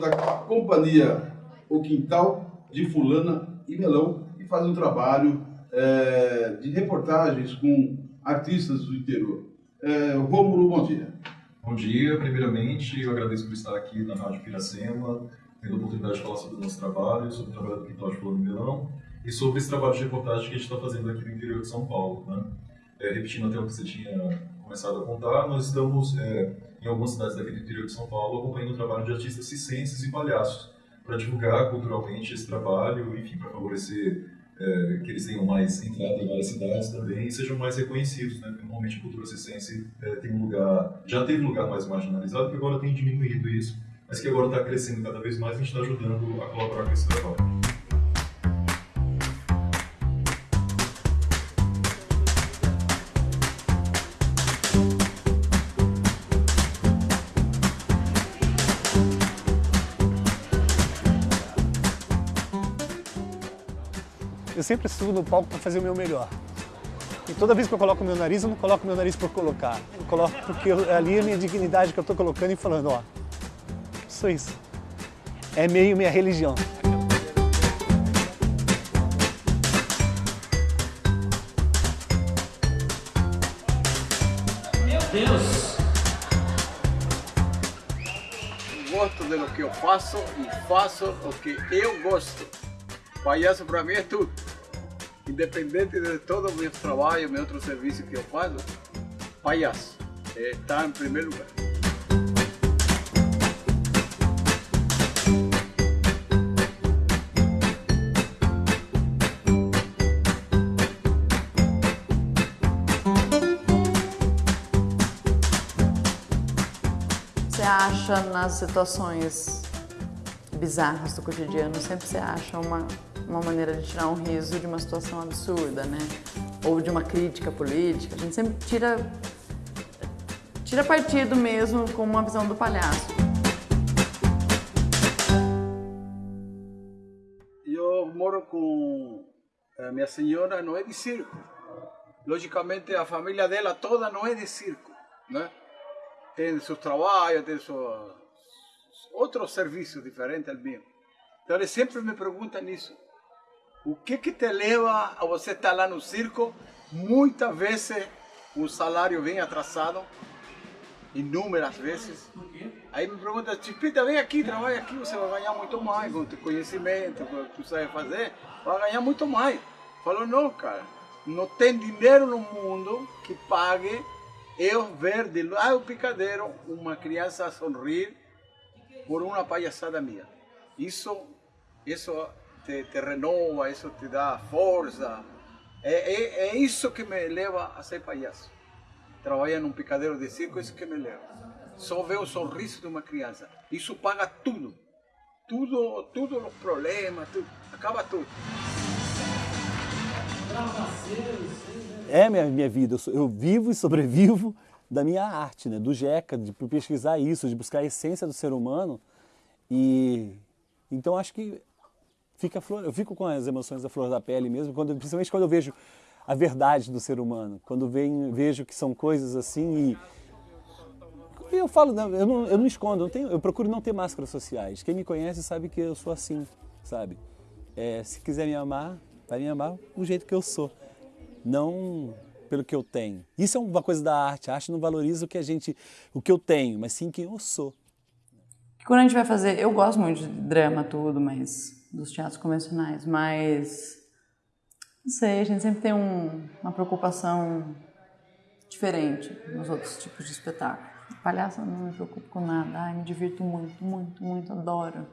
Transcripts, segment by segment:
Da companhia O Quintal de Fulana e Melão e faz um trabalho é, de reportagens com artistas do interior. É, Rômulo, bom dia. Bom dia. Primeiramente, eu agradeço por estar aqui na Rádio Piracema, tendo a oportunidade de falar sobre o nosso trabalho, sobre o trabalho do Quintal de Fulana e Melão e sobre esse trabalho de reportagem que a gente está fazendo aqui no interior de São Paulo. Né? É, repetindo até o que você tinha começado a contar, nós estamos é, em algumas cidades daqui do interior de São Paulo acompanhando o trabalho de artistas cicenses e palhaços para divulgar culturalmente esse trabalho, enfim, para favorecer é, que eles tenham mais entrada em várias cidades também e sejam mais reconhecidos, né? Porque normalmente a cultura cicense é, tem um lugar, já teve lugar mais marginalizado, que agora tem diminuído isso, mas que agora está crescendo cada vez mais e a gente está ajudando a colaborar com esse trabalho. Eu sempre subo no palco para fazer o meu melhor. E toda vez que eu coloco o meu nariz, eu não coloco o meu nariz por colocar. Eu coloco porque eu, ali é a minha dignidade que eu estou colocando e falando, ó, sou isso. É meio minha religião. Meu Deus! Gosto do que eu faço e faço o que eu gosto. Palhaço para mim é tudo independente de todo o meu trabalho, meu outro serviço que eu faço, palhaço está em primeiro lugar. Você acha nas situações bizarras do cotidiano, sempre você acha uma uma maneira de tirar um riso de uma situação absurda, né? Ou de uma crítica política. A gente sempre tira, tira partido mesmo com uma visão do palhaço. Eu moro com a minha senhora, não é de circo. Logicamente a família dela toda não é de circo, né? Tem seus trabalhos, tem seus outros serviços diferentes ao meu. Então eles sempre me perguntam isso. O que que te leva a você estar lá no circo? Muitas vezes o salário vem atrasado, inúmeras vezes. Aí me pergunta, Chipita, vem aqui, trabalha aqui, você vai ganhar muito mais com o conhecimento, com o que você vai fazer, vai ganhar muito mais. Falou, não, cara, não tem dinheiro no mundo que pague eu ver de lá do picadeiro uma criança sorrir por uma palhaçada minha. Isso, isso te, te renova, isso te dá força. É, é, é, isso que me leva a ser palhaço. Trabalhar num picadeiro de circo, isso que me leva. Só ver o sorriso de uma criança. Isso paga tudo. Tudo, tudo os problemas, tudo. acaba tudo. É minha, minha vida, eu, eu vivo e sobrevivo da minha arte, né? do JECA, de pesquisar isso, de buscar a essência do ser humano. E então acho que fica flor, eu fico com as emoções da flor da pele mesmo, quando, principalmente quando eu vejo a verdade do ser humano, quando venho, vejo que são coisas assim e eu falo, eu não, eu não escondo, eu, tenho, eu procuro não ter máscaras sociais. Quem me conhece sabe que eu sou assim, sabe? É, se quiser me amar, vai me amar do jeito que eu sou, não pelo que eu tenho. Isso é uma coisa da arte. A arte não valoriza o que a gente, o que eu tenho, mas sim quem eu sou. Quando a gente vai fazer, eu gosto muito de drama tudo, mas dos teatros convencionais, mas não sei, a gente sempre tem um, uma preocupação diferente nos outros tipos de espetáculo. Palhaço não me preocupo com nada, ai, me divirto muito, muito, muito, adoro.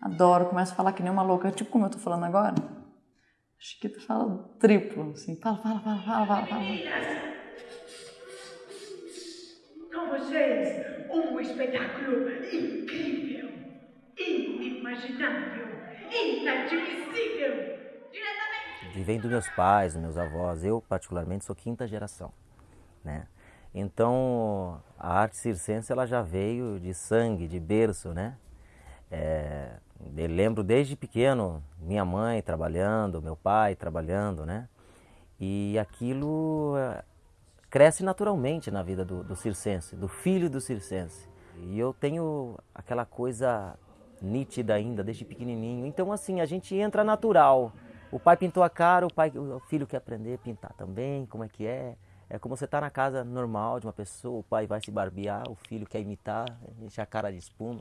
Adoro, começo a falar que nem uma louca, tipo como eu tô falando agora. Chiquita fala triplo, assim, fala, fala, fala, fala, fala, fala. Com vocês, um espetáculo incrível, inimaginável inadmissível. Diretamente. Vem dos meus pais, dos meus avós. Eu, particularmente, sou quinta geração. Né? Então, a arte circense ela já veio de sangue, de berço, né? É, eu lembro desde pequeno minha mãe trabalhando, meu pai trabalhando, né? E aquilo é, cresce naturalmente na vida do, do circense, do filho do circense. E eu tenho aquela coisa nítida ainda, desde pequenininho. Então, assim, a gente entra natural. O pai pintou a cara, o, pai, o filho quer aprender a pintar também, como é que é. É como você está na casa normal de uma pessoa, o pai vai se barbear, o filho quer imitar, enche a cara de espuma.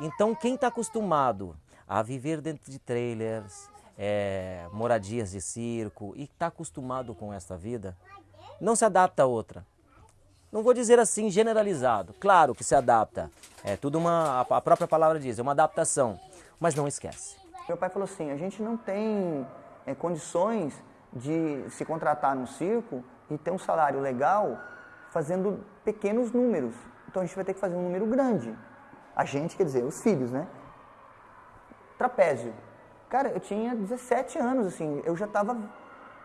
Então, quem está acostumado a viver dentro de trailers, é, moradias de circo e está acostumado com essa vida, não se adapta a outra. Não vou dizer assim generalizado, claro que se adapta. É tudo uma, a própria palavra diz, é uma adaptação, mas não esquece. Meu pai falou assim, a gente não tem é, condições de se contratar no circo e ter um salário legal fazendo pequenos números. Então a gente vai ter que fazer um número grande. A gente, quer dizer, os filhos, né? Trapézio. Cara, eu tinha 17 anos, assim, eu já estava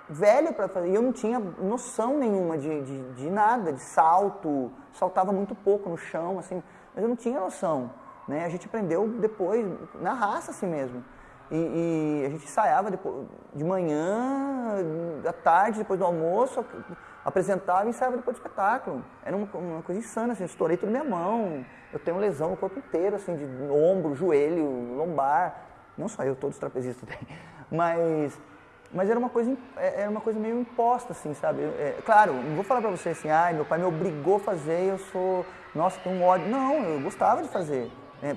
velho para fazer, e eu não tinha noção nenhuma de, de, de, nada, de salto, saltava muito pouco no chão, assim, mas eu não tinha noção, né? A gente aprendeu depois, na raça assim mesmo. E, e a gente ensaiava depois, de manhã, à tarde, depois do almoço, apresentava e ensaiava depois do espetáculo. Era uma, uma coisa insana, assim, estourei tudo na minha mão, eu tenho lesão no corpo inteiro, assim, de ombro, joelho, lombar, não só eu, todos os trapezistas têm. Mas, mas era uma coisa, é, era uma coisa meio imposta, assim, sabe? É, claro, não vou falar pra você assim, ah, meu pai me obrigou a fazer eu sou, nossa, tenho um ódio. Não, eu gostava de fazer. É, é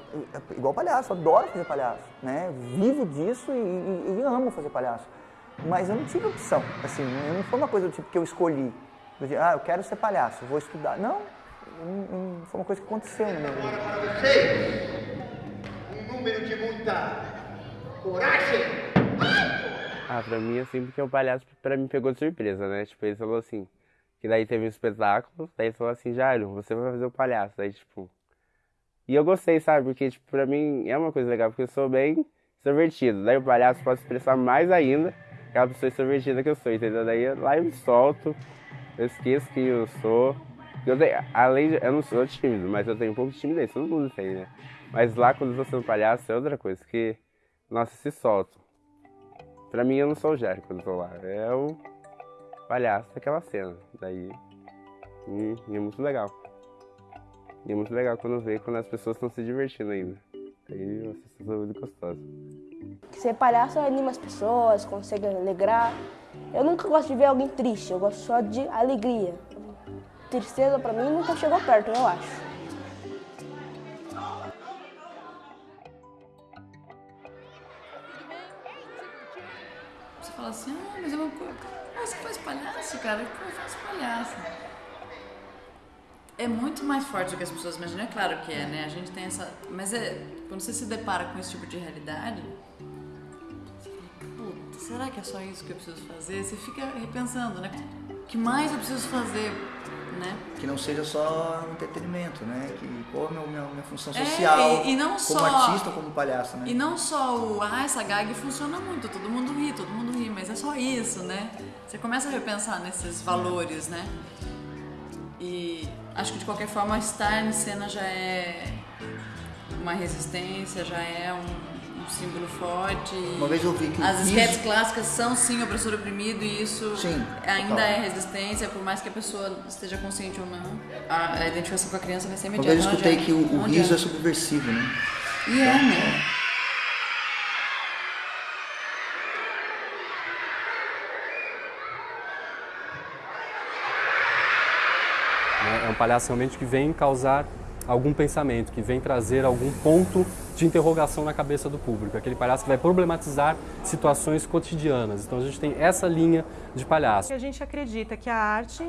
igual palhaço, eu adoro fazer palhaço, né? Vivo disso e, e, e, amo fazer palhaço. Mas eu não tive opção, assim, não foi uma coisa do tipo que eu escolhi. ah, eu quero ser palhaço, vou estudar. Não, foi uma coisa que aconteceu minha vida. Agora para vocês, um número de muita Coragem! Ah, pra mim, assim, porque o palhaço pra mim pegou de surpresa, né? Tipo, ele falou assim, que daí teve um espetáculo, daí ele falou assim, Jairo, você vai fazer o palhaço. Daí, tipo... E eu gostei, sabe? Porque, tipo, pra mim é uma coisa legal, porque eu sou bem extrovertido. Daí o palhaço pode expressar mais ainda aquela pessoa extrovertida que eu sou, entendeu? Daí lá eu me solto, eu esqueço quem eu sou. Eu tenho, além de, eu não sou tímido, mas eu tenho um pouco de timidez, todo mundo tem, né? Mas lá quando eu tô sendo palhaço é outra coisa, que nossa, se solto. Pra mim eu não sou o Jerry quando tô lá, é o palhaço daquela cena. Daí e, e, é muito legal. E é muito legal quando vê quando as pessoas estão se divertindo ainda. Aí uma sensação muito gostosa. Ser palhaço anima as pessoas, consegue alegrar. Eu nunca gosto de ver alguém triste, eu gosto só de alegria. Tristeza pra mim nunca chegou perto, eu acho. Cara? Palhaço. É muito mais forte do que as pessoas imaginam, é claro que é, né? A gente tem essa. Mas é. Quando você se depara com esse tipo de realidade, puta, será que é só isso que eu preciso fazer? Você fica repensando, né? O que mais eu preciso fazer né? Que não seja só entretenimento, né? Que qual é a minha, minha função é, social é, e, e não como só, artista, como palhaço, né? E não só o, ah, essa gag funciona muito, todo mundo ri, todo mundo ri, mas é só isso, né? Você começa a repensar nesses valores, né? E acho que de qualquer forma estar em cena já é uma resistência, já é um símbolo forte. Uma vez eu vi que As esquetes clássicas são sim opressor oprimido e isso sim, ainda total. é resistência, por mais que a pessoa esteja consciente ou não. A, a identificação com a criança vai ser imediata. Uma vez eu escutei que o, o riso é subversivo, né? E é, né? É um palhaço realmente que vem causar algum pensamento, que vem trazer algum ponto de interrogação na cabeça do público. Aquele palhaço que vai problematizar situações cotidianas. Então a gente tem essa linha de palhaço. A gente acredita que a arte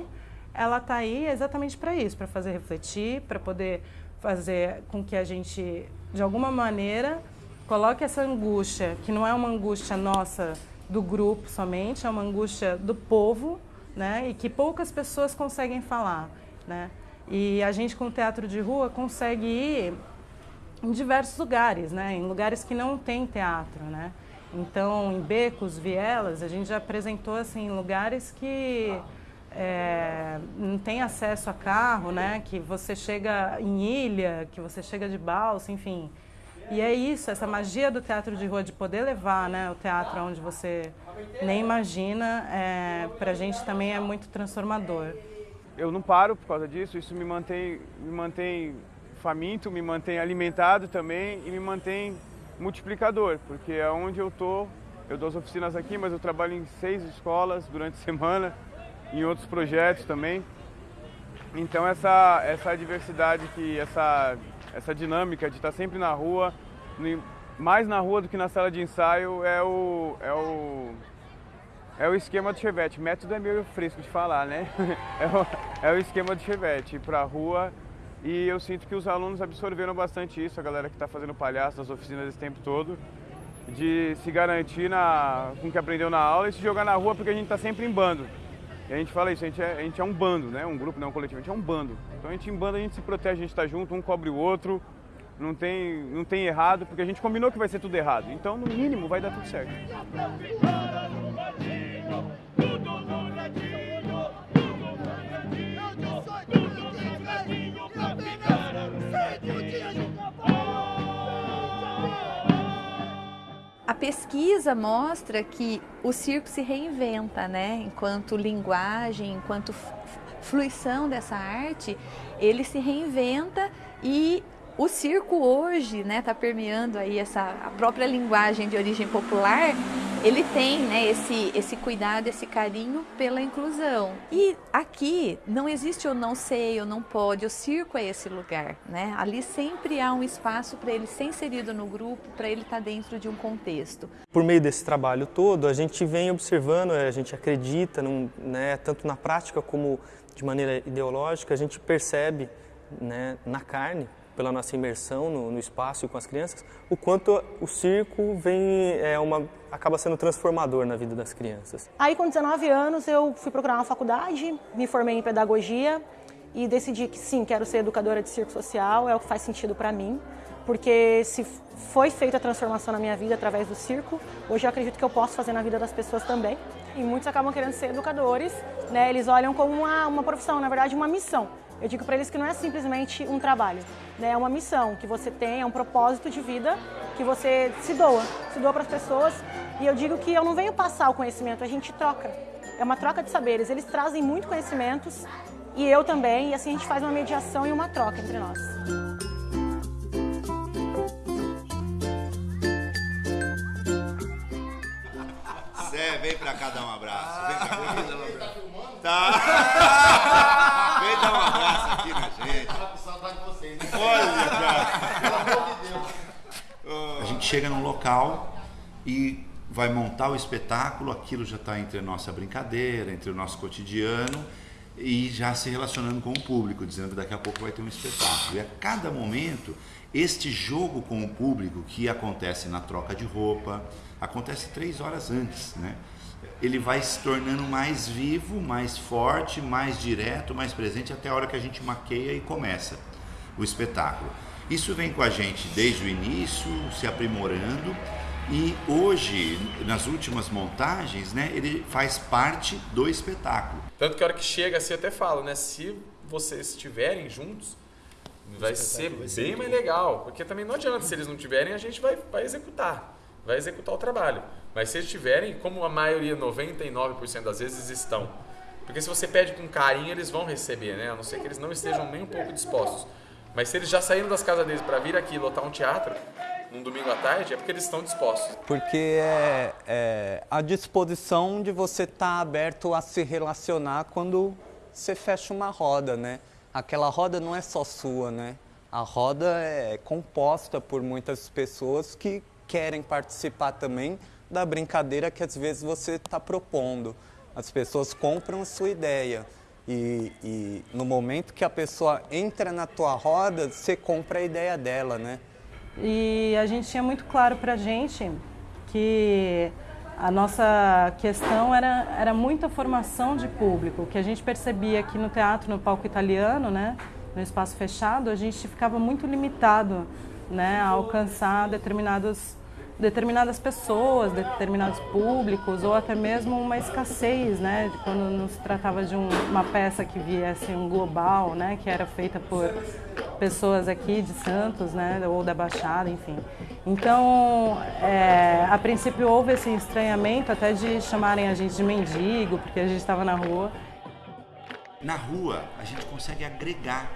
ela está aí exatamente para isso, para fazer refletir, para poder fazer com que a gente, de alguma maneira, coloque essa angústia, que não é uma angústia nossa do grupo somente, é uma angústia do povo, né? E que poucas pessoas conseguem falar, né? E a gente com o teatro de rua consegue ir em diversos lugares, né? Em lugares que não tem teatro, né? Então, em becos, vielas, a gente já apresentou assim lugares que é, não tem acesso a carro, né? Que você chega em ilha, que você chega de balsa, enfim. E é isso, essa magia do teatro de rua de poder levar, né? O teatro onde você nem imagina, é, para a gente também é muito transformador eu não paro por causa disso, isso me mantém, me mantém faminto, me mantém alimentado também e me mantém multiplicador, porque é onde eu tô, eu dou as oficinas aqui, mas eu trabalho em seis escolas durante a semana, em outros projetos também. Então essa, essa diversidade, que, essa, essa dinâmica de estar sempre na rua, mais na rua do que na sala de ensaio, é o, é o, é o esquema do Chevette. Método é meio fresco de falar, né? É o, é o esquema do Chevette, ir pra rua e eu sinto que os alunos absorveram bastante isso, a galera que está fazendo palhaço nas oficinas esse tempo todo, de se garantir na, com o que aprendeu na aula e se jogar na rua porque a gente está sempre em bando. E a gente fala isso, a gente, é, a gente é um bando, né? Um grupo, não um coletivo, a gente é um bando. Então a gente em bando, a gente se protege, a gente está junto, um cobre o outro, não tem, não tem errado, porque a gente combinou que vai ser tudo errado. Então, no mínimo, vai dar tudo certo. A pesquisa mostra que o circo se reinventa, né? Enquanto linguagem, enquanto fruição dessa arte, ele se reinventa e o circo hoje né, tá permeando aí essa a própria linguagem de origem popular, ele tem né, esse, esse cuidado, esse carinho pela inclusão. E aqui não existe eu não sei, eu não pode, o circo é esse lugar. Né? Ali sempre há um espaço para ele ser inserido no grupo, para ele estar tá dentro de um contexto. Por meio desse trabalho todo, a gente vem observando, a gente acredita, num, né, tanto na prática como de maneira ideológica, a gente percebe né, na carne, pela nossa imersão no, no, espaço e com as crianças, o quanto o circo vem é uma acaba sendo transformador na vida das crianças. Aí com 19 anos eu fui procurar uma faculdade, me formei em pedagogia e decidi que sim, quero ser educadora de circo social, é o que faz sentido para mim, porque se foi feita a transformação na minha vida através do circo, hoje eu acredito que eu posso fazer na vida das pessoas também. E muitos acabam querendo ser educadores, né? Eles olham como uma, uma profissão, na verdade uma missão. Eu digo para eles que não é simplesmente um trabalho, né? é uma missão que você tem, é um propósito de vida que você se doa, se doa para as pessoas. E eu digo que eu não venho passar o conhecimento, a gente troca. É uma troca de saberes. Eles trazem muito conhecimentos e eu também, e assim a gente faz uma mediação e uma troca entre nós. Zé, vem pra cá dar um abraço. Vem cá, vem dar um abraço. Tá. Vem dar um abraço aqui na gente. Saudade de vocês, né? Olha, cara. Pelo amor de Deus. A gente chega num local e vai montar o espetáculo, aquilo já está entre a nossa brincadeira, entre o nosso cotidiano e já se relacionando com o público, dizendo que daqui a pouco vai ter um espetáculo. E a cada momento, este jogo com o público que acontece na troca de roupa, acontece três horas antes, né? ele vai se tornando mais vivo, mais forte, mais direto, mais presente até a hora que a gente maqueia e começa o espetáculo. Isso vem com a gente desde o início, se aprimorando e hoje, nas últimas montagens, né, ele faz parte do espetáculo. Tanto que a hora que chega assim, até falo, né, se vocês estiverem juntos, vai ser vai ser bem mais legal, porque também não adianta, se eles não tiverem, a gente vai, vai executar, vai executar o trabalho. Mas se eles tiverem, como a maioria, 99% das vezes estão. Porque se você pede com carinho, eles vão receber, né? A não ser que eles não estejam nem um pouco dispostos. Mas se eles já saíram das casas deles para vir aqui lotar um teatro, num domingo à tarde, é porque eles estão dispostos. Porque é, é a disposição de você estar tá aberto a se relacionar quando você fecha uma roda, né? Aquela roda não é só sua, né? A roda é composta por muitas pessoas que querem participar também da brincadeira que às vezes você está propondo. As pessoas compram a sua ideia e, e, no momento que a pessoa entra na tua roda, você compra a ideia dela, né? E a gente tinha muito claro para a gente que a nossa questão era, era muita formação de público, que a gente percebia que no teatro, no palco italiano, né, no espaço fechado, a gente ficava muito limitado né, a alcançar determinados determinadas pessoas, determinados públicos, ou até mesmo uma escassez, né, quando não se tratava de um, uma peça que viesse um global, né, que era feita por pessoas aqui de Santos, né, ou da Baixada, enfim. Então, é, a princípio houve esse estranhamento até de chamarem a gente de mendigo, porque a gente estava na rua. Na rua, a gente consegue agregar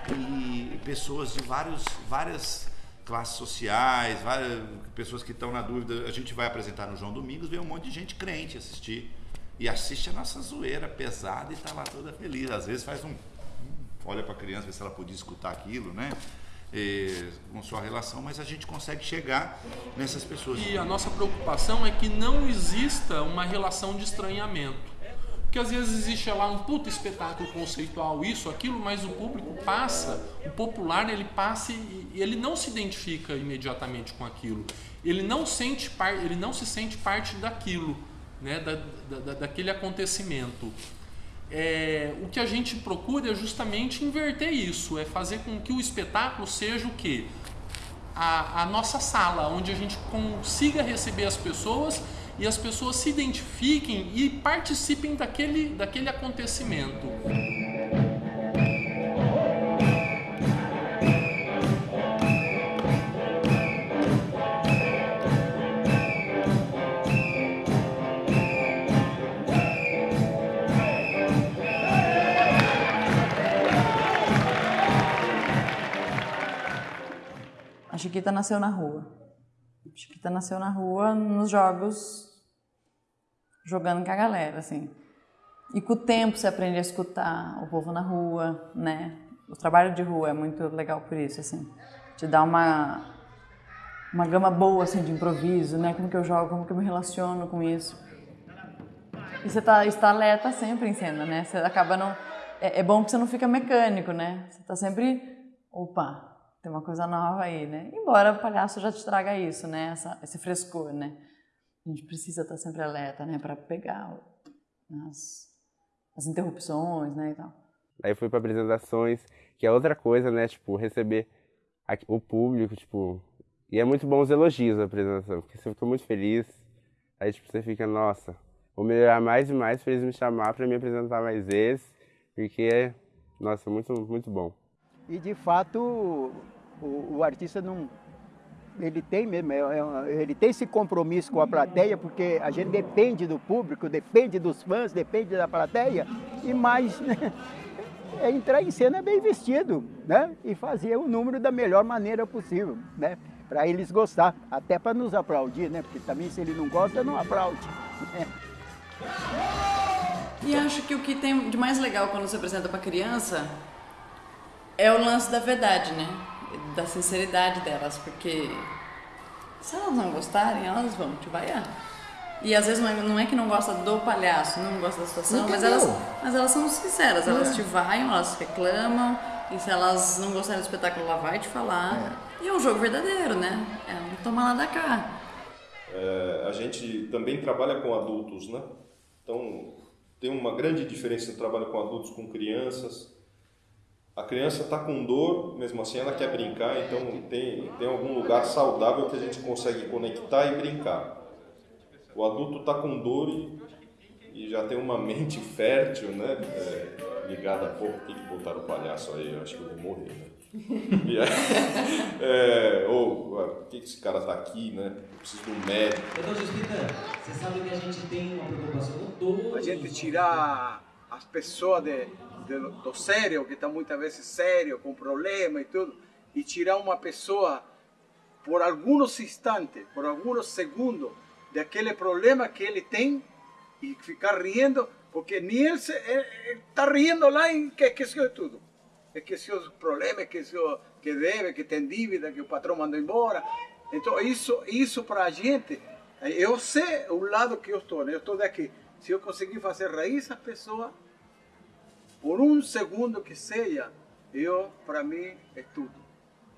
pessoas de vários, várias classes sociais, várias pessoas que estão na dúvida. A gente vai apresentar no João Domingos, vem um monte de gente crente assistir. E assiste a nossa zoeira pesada e está lá toda feliz. Às vezes faz um. Olha para a criança, ver se ela podia escutar aquilo, né? E, com sua relação, mas a gente consegue chegar nessas pessoas. E a nossa preocupação é que não exista uma relação de estranhamento. Porque às vezes existe lá um puto espetáculo conceitual, isso, aquilo, mas o público passa, o popular ele passa e ele não se identifica imediatamente com aquilo. Ele não, sente par, ele não se sente parte daquilo, né, da, da, daquele acontecimento. É, o que a gente procura é justamente inverter isso, é fazer com que o espetáculo seja o quê? A, a nossa sala, onde a gente consiga receber as pessoas e as pessoas se identifiquem e participem daquele, daquele acontecimento. A Chiquita nasceu na rua. A Chiquita nasceu na rua nos jogos, jogando com a galera, assim. E com o tempo você aprende a escutar o povo na rua, né? O trabalho de rua é muito legal por isso, assim. Te dá uma, uma gama boa, assim, de improviso, né? Como que eu jogo, como que eu me relaciono com isso. E você tá, está alerta sempre em cena, né? Você acaba não... É, é bom que você não fica mecânico, né? Você tá sempre... Opa, tem uma coisa nova aí, né? Embora o palhaço já te traga isso, né? Essa, esse frescor, né? A gente precisa estar sempre alerta, né? Para pegar as, as interrupções, né? E tal. Aí fui para apresentações, que é outra coisa, né? Tipo, receber o público, tipo... E é muito bom os elogios da apresentação, porque você fica muito feliz. Aí, tipo, você fica, nossa, vou melhorar mais e mais para eles me chamar para me apresentar mais vezes, porque, nossa, muito, muito bom. E, de fato, o, o artista não ele tem mesmo, é, é, ele tem esse compromisso com a plateia, porque a gente depende do público, depende dos fãs, depende da plateia, e mais né, é entrar em cena bem vestido, né? E fazer o número da melhor maneira possível, né? Para eles gostar, até para nos aplaudir, né? Porque também se ele não gosta, não aplaude. Né? E acho que o que tem de mais legal quando você apresenta para criança é o lance da verdade, né? Da sinceridade delas, porque se elas não gostarem, elas vão te vaiar. E às vezes não é, não é que não gosta do palhaço, não gosta da situação, mas elas, mas elas são sinceras, elas É. te vaiam, elas reclamam, e se elas não gostarem do espetáculo, ela vai te falar. E é um jogo verdadeiro, né? É um toma lá da cá. É, a gente também trabalha com adultos, né? Então, tem uma grande diferença no trabalho com adultos com crianças. A criança está com dor, mesmo assim ela quer brincar, então tem, tem algum lugar saudável que a gente consegue conectar e brincar. O adulto está com dor e, e já tem uma mente fértil, né? É, ligada a pouco, por que botaram o palhaço aí? Eu acho que eu vou morrer, né? E aí, é, ou, por que esse cara está aqui, né? Eu preciso de um médico. Doutor Juspita, você sabe que a gente tem uma preocupação com todos A gente tirar as pessoas de, de, do sério, que está muitas vezes sério, com problema e tudo, e tirar uma pessoa por alguns instantes, por alguns segundos, daquele problema que ele tem e ficar rindo, porque nem ele está rindo lá e que esqueceu de tudo. Esqueceu os problemas, esqueceu que deve, que tem dívida, que o patrão mandou embora. Então, isso, isso para a gente, eu sei o lado que eu estou, né? eu estou daqui. Se eu conseguir fazer raiz a pessoa, por um segundo que seja, eu, para mim, é tudo.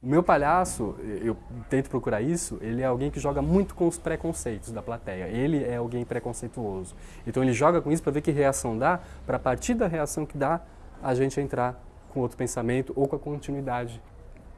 O meu palhaço, eu tento procurar isso, ele é alguém que joga muito com os preconceitos da plateia. Ele é alguém preconceituoso. Então ele joga com isso para ver que reação dá, para partir da reação que dá, a gente entrar com outro pensamento ou com a continuidade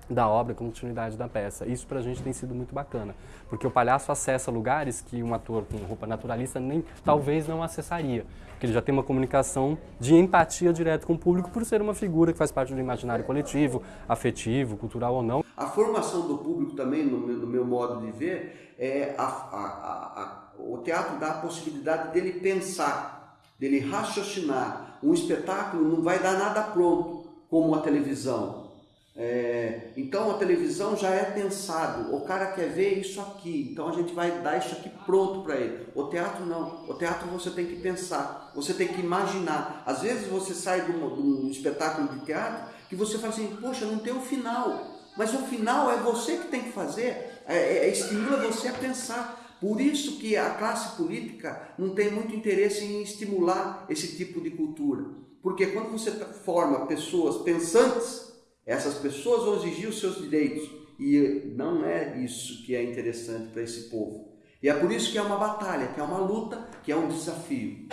da obra, continuidade da peça. Isso para a gente tem sido muito bacana, porque o palhaço acessa lugares que um ator com roupa naturalista nem talvez não acessaria, porque ele já tem uma comunicação de empatia direta com o público por ser uma figura que faz parte do imaginário coletivo, afetivo, cultural ou não. A formação do público também, no meu, no meu modo de ver, é a- a- a- o teatro dá a possibilidade dele pensar. dele raciocinar. Um espetáculo não vai dar nada pronto, como a televisão. É, então a televisão já é pensado, o cara quer ver isso aqui, então a gente vai dar isso aqui pronto para ele. O teatro não, o teatro você tem que pensar, você tem que imaginar. Às vezes você sai de um, de um espetáculo de teatro que você fala assim, poxa, não tem o final, mas o final é você que tem que fazer, é, é, é, estimula você a pensar. Por isso que a classe política não tem muito interesse em estimular esse tipo de cultura. Porque quando você forma pessoas pensantes, essas pessoas vão exigir os seus direitos. E não é isso que é interessante para esse povo. E é por isso que é uma batalha, que é uma luta, que é um desafio.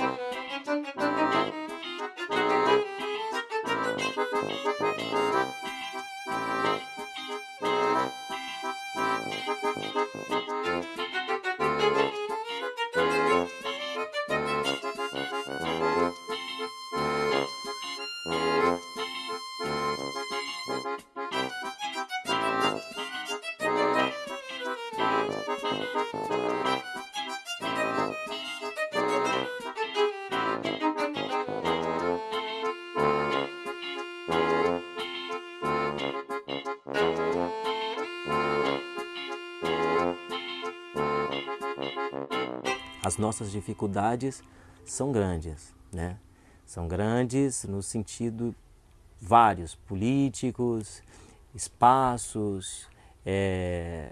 As nossas dificuldades são grandes, né? São grandes no sentido vários, políticos, espaços, é...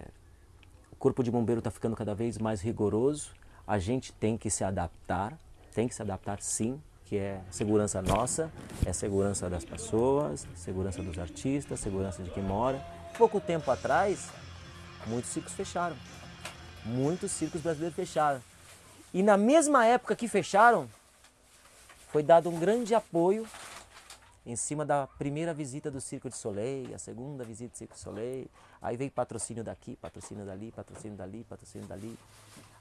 o corpo de bombeiro está ficando cada vez mais rigoroso, a gente tem que se adaptar, tem que se adaptar sim, que é segurança nossa, é segurança das pessoas, segurança dos artistas, segurança de quem mora. Pouco tempo atrás, muitos circos fecharam, muitos circos brasileiros fecharam. E na mesma época que fecharam, foi dado um grande apoio em cima da primeira visita do Circo de Soleil, a segunda visita do Circo de Soleil, aí veio patrocínio daqui, patrocínio dali, patrocínio dali, patrocínio dali.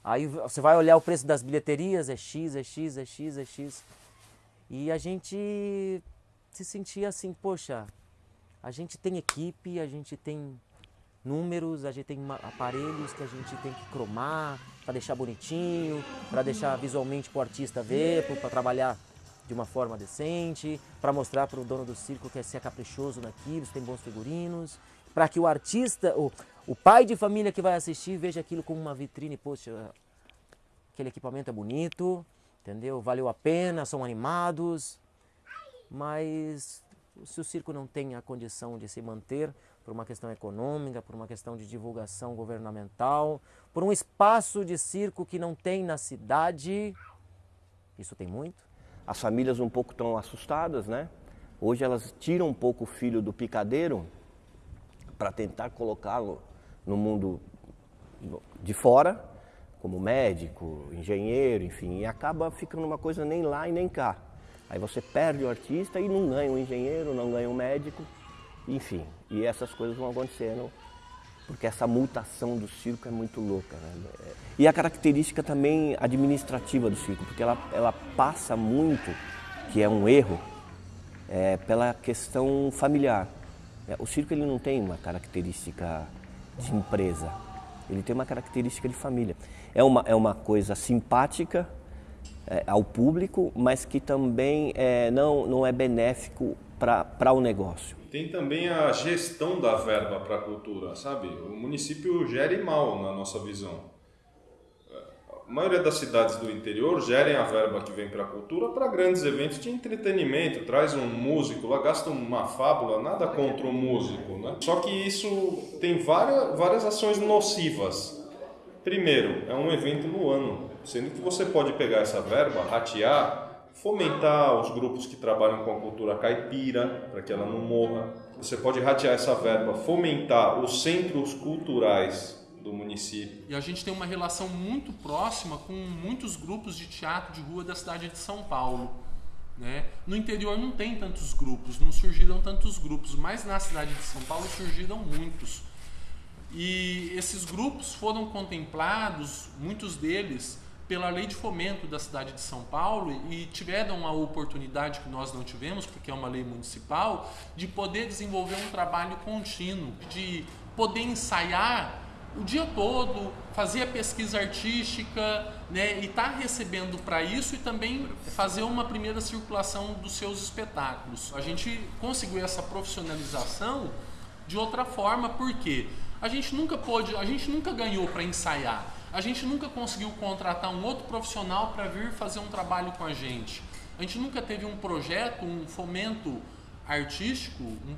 Aí você vai olhar o preço das bilheterias, é X, é X, é X, é X. E a gente se sentia assim, poxa, a gente tem equipe, a gente tem números, a gente tem aparelhos que a gente tem que cromar para deixar bonitinho, para deixar visualmente para o artista ver, para trabalhar de uma forma decente, para mostrar para o dono do circo que é ser caprichoso naquilo, se tem bons figurinos, para que o artista, o, o pai de família que vai assistir veja aquilo como uma vitrine, poxa, aquele equipamento é bonito, entendeu? Valeu a pena, são animados, mas se o circo não tem a condição de se manter, por uma questão econômica, por uma questão de divulgação governamental, por um espaço de circo que não tem na cidade. Isso tem muito. As famílias um pouco estão assustadas, né? Hoje elas tiram um pouco o filho do picadeiro para tentar colocá-lo no mundo de fora, como médico, engenheiro, enfim, e acaba ficando uma coisa nem lá e nem cá. Aí você perde o artista e não ganha um engenheiro, não ganha um médico, enfim, e essas coisas vão acontecendo porque essa mutação do circo é muito louca. Né? E a característica também administrativa do circo, porque ela, ela passa muito, que é um erro, é, pela questão familiar. É, o circo ele não tem uma característica de empresa, ele tem uma característica de família. É uma, é uma coisa simpática é, ao público, mas que também é, não, não é benéfico para o negócio. Tem também a gestão da verba para a cultura, sabe? O município gere mal na nossa visão. A maioria das cidades do interior gerem a verba que vem para a cultura para grandes eventos de entretenimento. Traz um músico lá, gasta uma fábula, nada contra o músico, né? Só que isso tem várias, várias ações nocivas. Primeiro, é um evento no ano, sendo que você pode pegar essa verba, ratear fomentar os grupos que trabalham com a cultura caipira, para que ela não morra. Você pode ratear essa verba, fomentar os centros culturais do município. E a gente tem uma relação muito próxima com muitos grupos de teatro de rua da cidade de São Paulo. Né? No interior não tem tantos grupos, não surgiram tantos grupos, mas na cidade de São Paulo surgiram muitos. E esses grupos foram contemplados, muitos deles, pela lei de fomento da cidade de São Paulo e tiveram a oportunidade que nós não tivemos, porque é uma lei municipal, de poder desenvolver um trabalho contínuo, de poder ensaiar o dia todo, fazia pesquisa artística, né, e está recebendo para isso e também fazer uma primeira circulação dos seus espetáculos. A gente conseguiu essa profissionalização de outra forma, porque a gente nunca pôde, a gente nunca ganhou para ensaiar. A gente nunca conseguiu contratar um outro profissional para vir fazer um trabalho com a gente. A gente nunca teve um projeto, um fomento artístico um, um,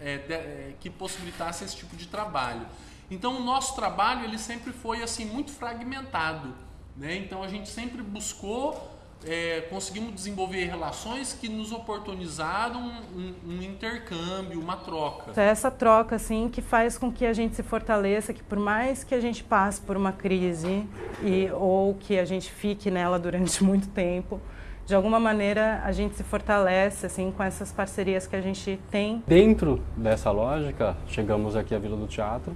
é, de, é, que possibilitasse esse tipo de trabalho. Então o nosso trabalho ele sempre foi assim muito fragmentado, né? Então a gente sempre buscou é, conseguimos desenvolver relações que nos oportunizaram um, um, intercâmbio, uma troca. É essa troca assim que faz com que a gente se fortaleça, que por mais que a gente passe por uma crise e ou que a gente fique nela durante muito tempo, de alguma maneira a gente se fortalece assim com essas parcerias que a gente tem. Dentro dessa lógica, chegamos aqui à Vila do Teatro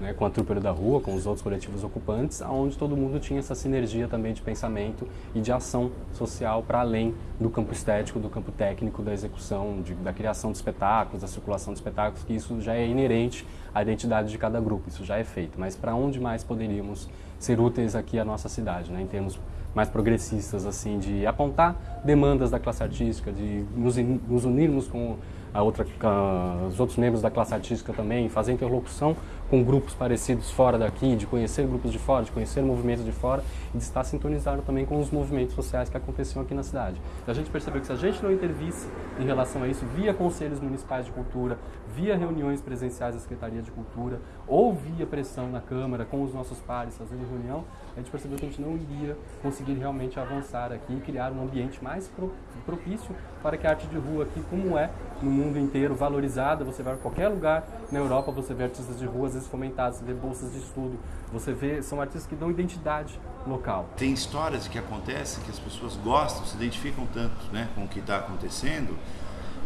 né, com a Trooper da Rua, com os outros coletivos ocupantes, onde todo mundo tinha essa sinergia também de pensamento e de ação social para além do campo estético, do campo técnico, da execução, de, da criação de espetáculos, da circulação de espetáculos, que isso já é inerente à identidade de cada grupo, isso já é feito. Mas para onde mais poderíamos ser úteis aqui à nossa cidade, né, em termos mais progressistas, assim, de apontar demandas da classe artística, de nos, nos unirmos com a outra, a, os outros membros da classe artística também, fazer interlocução com grupos parecidos fora daqui, de conhecer grupos de fora, de conhecer movimentos de fora e de estar sintonizado também com os movimentos sociais que aconteciam aqui na cidade. A gente percebeu que se a gente não intervisse em relação a isso, via conselhos municipais de cultura, via reuniões presenciais da Secretaria de Cultura, ou via pressão na Câmara com os nossos pares fazendo reunião, a gente percebeu que a gente não iria conseguir realmente avançar aqui e criar um ambiente mais propício para que a arte de rua aqui, como é no mundo inteiro, valorizada, você vai a qualquer lugar na Europa, você vê artistas de rua às vezes fomentados, você vê bolsas de estudo, você vê, são artistas que dão identidade local. Tem histórias que acontecem que as pessoas gostam, se identificam tanto né, com o que está acontecendo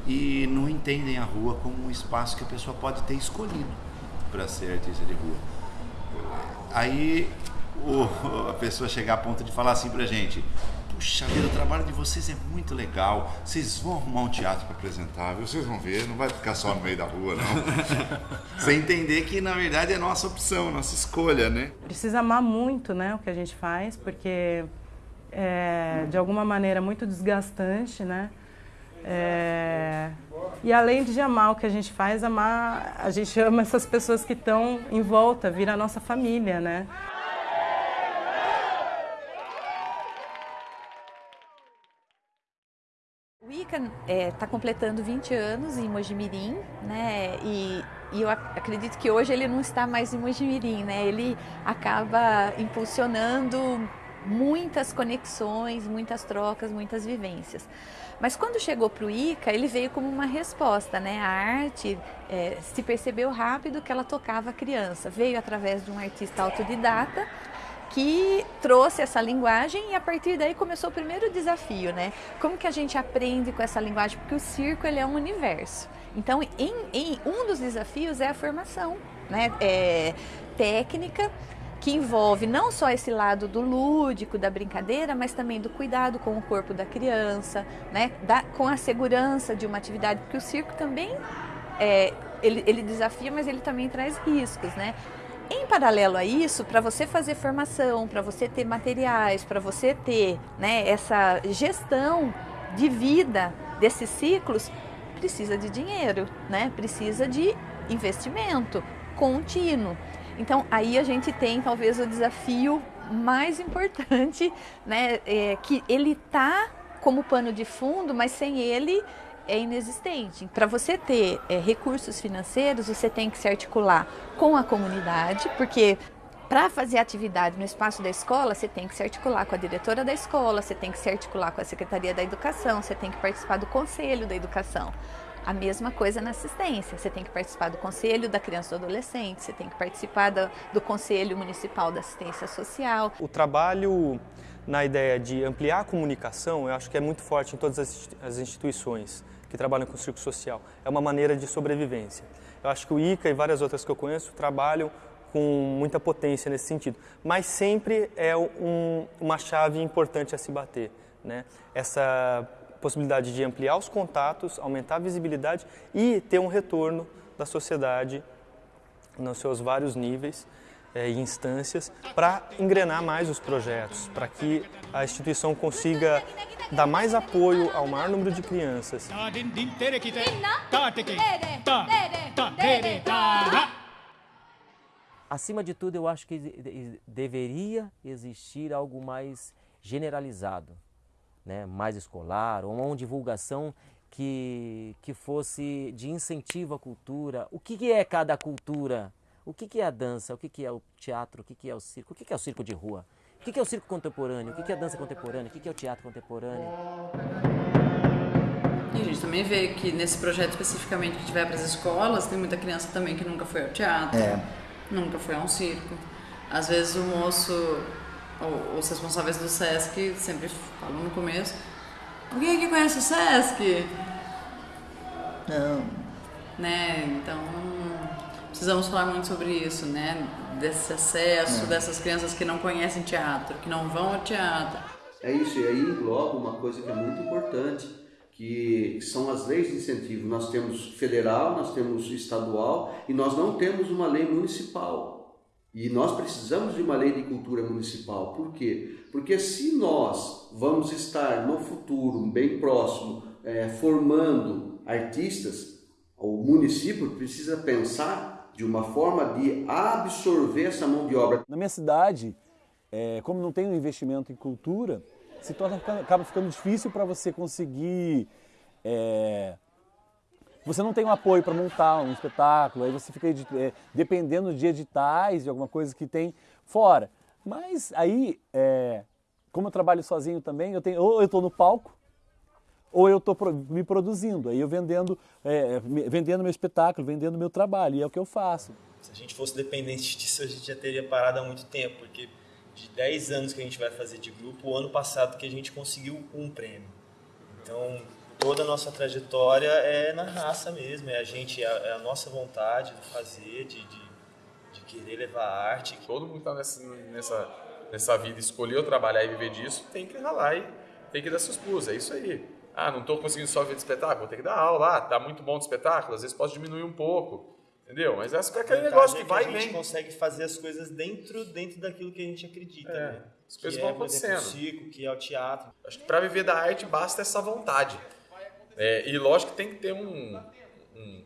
e não entendem a rua como um espaço que a pessoa pode ter escolhido para ser artista de rua. Aí o, a pessoa chegar a ponto de falar assim pra gente: Puxa vida, o trabalho de vocês é muito legal. Vocês vão arrumar um teatro para apresentar, viu? Vocês vão ver, não vai ficar só no meio da rua, não. Sem entender que na verdade é nossa opção, nossa escolha, né? Precisa amar muito, né, o que a gente faz, porque é de alguma maneira muito desgastante, né? É... E além de amar o que a gente faz, amar, a gente ama essas pessoas que estão em volta, vira a nossa família, né? O ICA está é, tá completando 20 anos em Mojimirim, né? E, e, eu acredito que hoje ele não está mais em Mojimirim, né? Ele acaba impulsionando muitas conexões, muitas trocas, muitas vivências. Mas quando chegou para o ICA, ele veio como uma resposta, né? A arte é, se percebeu rápido que ela tocava a criança. Veio através de um artista autodidata que trouxe essa linguagem e a partir daí começou o primeiro desafio, né? Como que a gente aprende com essa linguagem? Porque o circo ele é um universo. Então, em, em um dos desafios é a formação, né? É, técnica que envolve não só esse lado do lúdico, da brincadeira, mas também do cuidado com o corpo da criança, né? Da, com a segurança de uma atividade, porque o circo também é, ele, ele desafia, mas ele também traz riscos, né? Em paralelo a isso, para você fazer formação, para você ter materiais, para você ter né, essa gestão de vida desses ciclos, precisa de dinheiro, né? precisa de investimento contínuo. Então aí a gente tem talvez o desafio mais importante, né? É, que ele está como pano de fundo, mas sem ele é inexistente. Para você ter é, recursos financeiros, você tem que se articular com a comunidade, porque para fazer atividade no espaço da escola, você tem que se articular com a diretora da escola, você tem que se articular com a Secretaria da Educação, você tem que participar do Conselho da Educação. A mesma coisa na assistência, você tem que participar do Conselho da Criança e do Adolescente, você tem que participar do, do Conselho Municipal da Assistência Social. O trabalho na ideia de ampliar a comunicação, eu acho que é muito forte em todas as instituições que trabalham com o circo social. É uma maneira de sobrevivência. Eu acho que o ICA e várias outras que eu conheço trabalham com muita potência nesse sentido, mas sempre é um, uma chave importante a se bater. Né? Essa possibilidade de ampliar os contatos, aumentar a visibilidade e ter um retorno da sociedade nos seus vários níveis é, e instâncias para engrenar mais os projetos, para que a instituição consiga dar mais apoio ao maior número de crianças. Acima de tudo, eu acho que deveria existir algo mais generalizado, né? mais escolar, ou uma divulgação que, que fosse de incentivo à cultura. O que, que é cada cultura? O que, que é a dança? O que, que é o teatro? O que, que é o circo? O que, que é o circo de rua? O que, que é o circo contemporâneo? O que, que é a dança contemporânea? O que, que é o teatro contemporâneo? E a gente também vê que nesse projeto especificamente que tiver para as escolas, tem muita criança também que nunca foi ao teatro, É. nunca foi a um circo. Às vezes o moço, os responsáveis do SESC sempre falam no começo, alguém aqui conhece o SESC? Não. Né? Então, precisamos falar muito sobre isso, né? Desse acesso É. dessas crianças que não conhecem teatro, que não vão ao teatro. É isso, e aí engloba uma coisa que é muito importante, que são as leis de incentivo. Nós temos federal, nós temos estadual e nós não temos uma lei municipal. E nós precisamos de uma lei de cultura municipal. Por quê? Porque se nós vamos estar no futuro, bem próximo, eh, formando artistas, o município precisa pensar de uma forma de absorver essa mão de obra. Na minha cidade, é, como não tem um investimento em cultura, se torna, acaba ficando difícil para você conseguir. é, você não tem um apoio para montar um espetáculo, aí você fica é, dependendo de editais, de alguma coisa que tem fora. Mas aí, é, como eu trabalho sozinho também, eu tenho, ou eu estou no palco, ou eu estou me produzindo, aí eu vendendo, é, vendendo meu espetáculo, vendendo meu trabalho, e é o que eu faço. Se a gente fosse dependente disso, a gente já teria parado há muito tempo, porque de 10 anos que a gente vai fazer de grupo, o ano passado que a gente conseguiu um prêmio. Então, toda a nossa trajetória é na raça mesmo, é a gente, é a, é a nossa vontade de fazer, de, de, de querer levar a arte. Todo mundo que está nessa, nessa, nessa vida, escolheu trabalhar e viver disso, tem que ralar e tem que dar seus pulos, é isso aí. Ah, não estou conseguindo só ver de espetáculo, vou ter que dar aula, ah, tá muito bom de espetáculo, às vezes posso diminuir um pouco, entendeu? Mas essa é aquele A negócio que é vai a e gente vem. consegue fazer as coisas dentro, dentro daquilo que a gente acredita, É, né? as coisas que vão é, por exemplo, acontecendo. o circo, que é o teatro. Acho que para viver da arte basta essa vontade. É, e lógico que tem que ter um, um,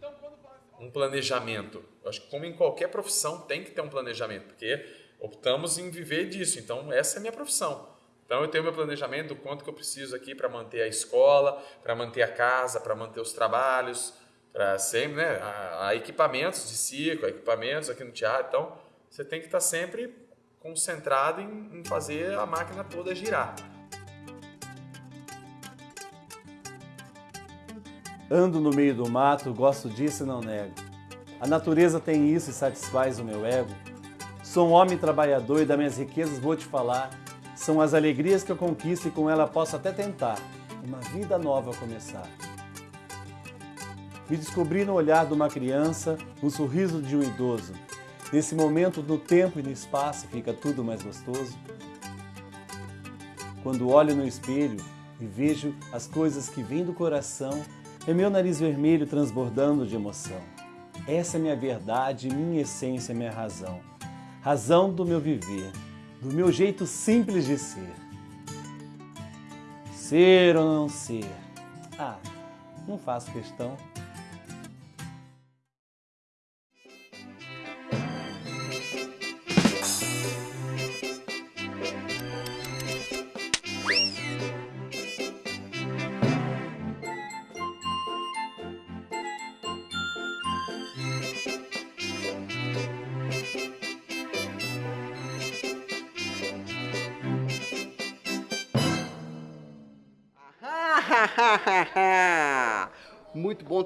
um planejamento. Eu acho que como em qualquer profissão tem que ter um planejamento, porque optamos em viver disso. Então essa é a minha profissão. Então eu tenho meu planejamento do quanto que eu preciso aqui para manter a escola, para manter a casa, para manter os trabalhos, para sempre, né? Há, há equipamentos de circo, equipamentos aqui no teatro. Então você tem que estar sempre concentrado em, em fazer a máquina toda girar. Ando no meio do mato, gosto disso e não nego. A natureza tem isso e satisfaz o meu ego. Sou um homem trabalhador e das minhas riquezas vou te falar. São as alegrias que eu conquisto e com ela posso até tentar uma vida nova começar. Me descobri no olhar de uma criança, no sorriso de um idoso. Nesse momento, no tempo e no espaço, fica tudo mais gostoso. Quando olho no espelho e vejo as coisas que vêm do coração, é meu nariz vermelho transbordando de emoção. Essa é minha verdade, minha essência, minha razão. Razão do meu viver, do meu jeito simples de ser. Ser ou não ser? Ah, não faço questão.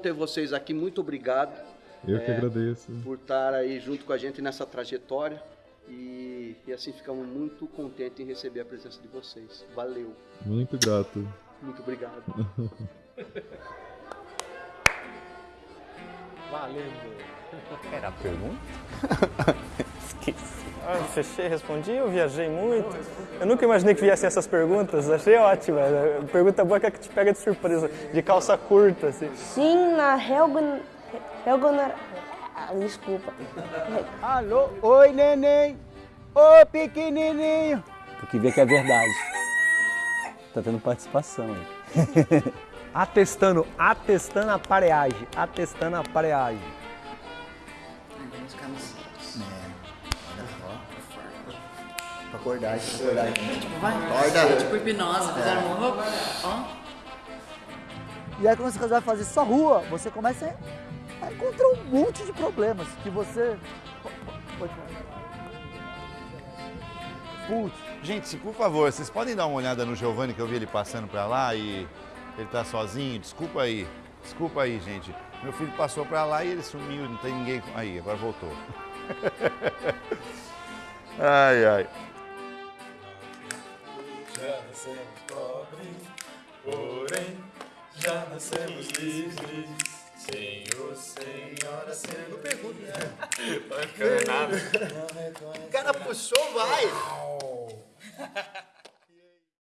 Ter vocês aqui, muito obrigado. Eu que é, agradeço. Por estar aí junto com a gente nessa trajetória e, e assim ficamos muito contentes em receber a presença de vocês. Valeu, Muito grato. muito obrigado. Valendo. Era a pergunta? Esqueci. Ah, fechei, respondi, eu viajei muito. Eu nunca imaginei que viessem essas perguntas, achei ótima. Pergunta boa que é que te pega de surpresa, de calça curta, assim. Sim, na Helgun... Helgun... Ah, desculpa. Alô, oi neném, ô pequenininho. Tu que vê que é verdade. Tá tendo participação aí. Atestando, atestando a pareagem, atestando a pareagem. Vamos ficar nos Pra acordar, pra acordar. Tipo, vai. Acorda. Tipo hipnose, fizeram É. uma roupa. Ó. E aí quando você vai fazer só rua, você começa a encontrar um monte de problemas que você. Putz. Gente, por favor, vocês podem dar uma olhada no Giovanni que eu vi ele passando pra lá e ele tá sozinho. Desculpa aí. Desculpa aí, gente. Meu filho passou pra lá e ele sumiu, não tem ninguém. Aí, agora voltou. ai, ai já nascemos pobres, porém já nascemos livres. Senhor, senhora, sendo pergunta, né? Bacana. O cara puxou, vai! Uau.